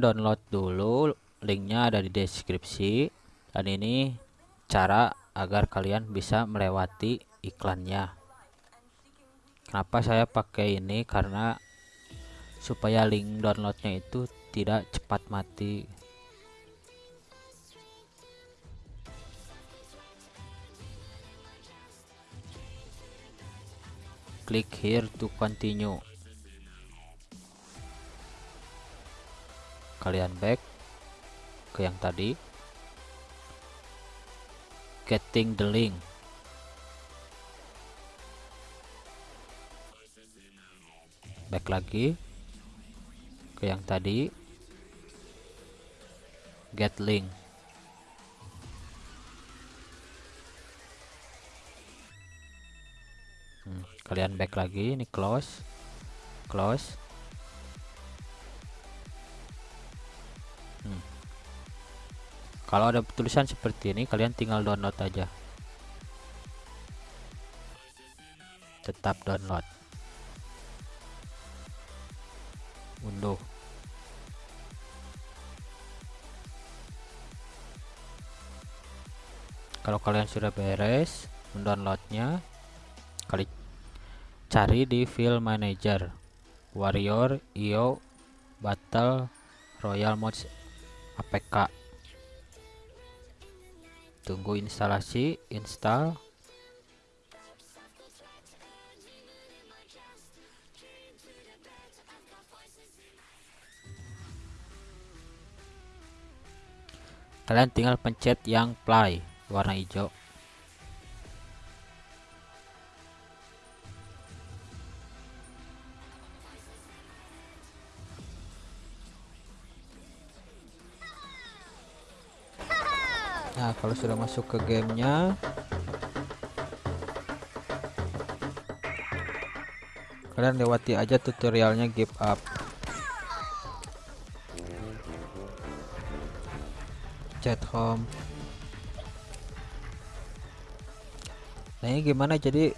download dulu linknya ada di deskripsi. Dan ini cara agar kalian bisa melewati iklannya. Kenapa saya pakai ini? Karena supaya link downloadnya itu tidak cepat mati. Klik here to continue kalian back ke yang tadi. Getting the link. Back lagi ke yang tadi. Get link. Hmm, kalian back lagi ini close. Close kalau ada tulisan seperti ini kalian tinggal download aja. Tetap download. Unduh. Kalau kalian sudah beres mendownloadnya kali cari di file manager. Warrior io battle royal mods apk tunggu instalasi install. Kalian tinggal pencet yang play warna hijau Nah, kalau sudah masuk ke gamenya, kalian lewati aja tutorialnya give up. Chat home. Nah, ini gimana jadi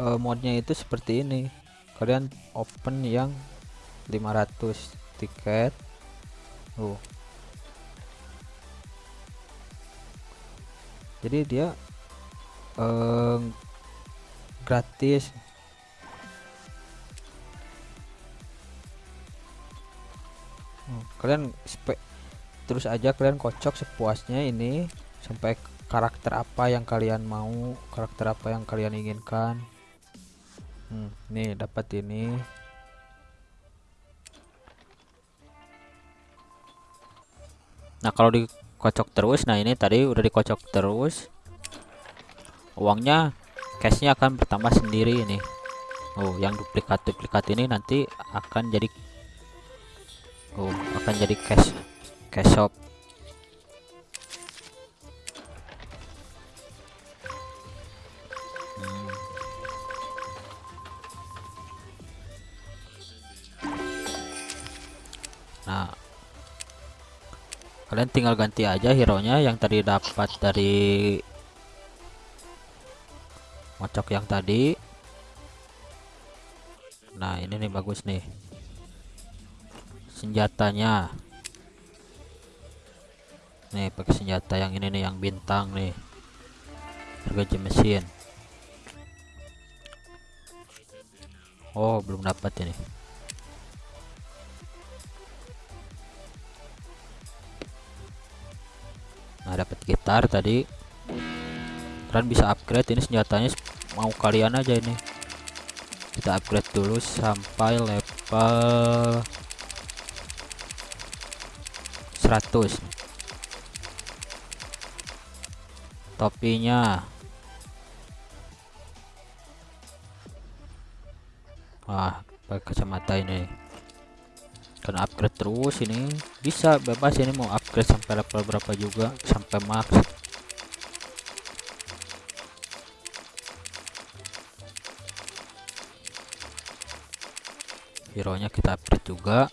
uh, modnya itu seperti ini. Kalian open yang 500 tiket. Uh, jadi dia eh, gratis. Hmm, kalian terus aja kalian kocok sepuasnya ini sampai karakter apa yang kalian mau karakter apa yang kalian inginkan. Hmm, nih dapat ini. Nah kalau di kocok terus. Nah ini tadi udah dikocok terus. Uangnya cashnya akan bertambah sendiri ini. Oh yang duplikat-duplikat ini nanti akan jadi Oh akan jadi cash cash shop. Hmm. Nah kalian tinggal ganti aja hero nya yang tadi dapat dari mocok yang tadi. Nah ini nih bagus nih. Senjatanya. Nih pakai senjata yang ini nih yang bintang nih. Harga mesin oh belum dapat ini dapat gitar tadi. Kalian bisa upgrade ini senjatanya mau kalian aja ini. Kita upgrade dulu sampai level 100 topinya. Wah pakai kacamata ini kan upgrade terus ini. Bisa bebas ini mau upgrade sampai level berapa juga sampai max. Hero nya kita upgrade juga.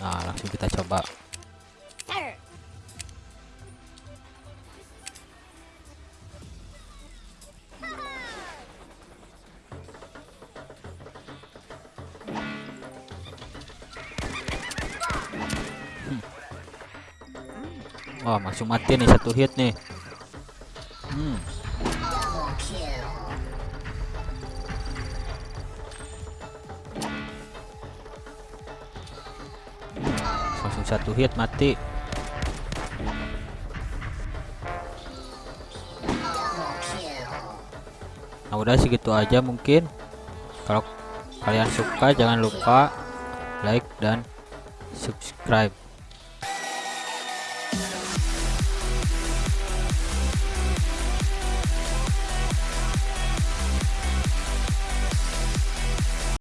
Nah langsung kita coba Wah, langsung mati nih satu hit nih. Hmm. Langsung satu hit mati. Nah, udah segitu aja mungkin. Kalau kalian suka jangan lupa like dan subscribe.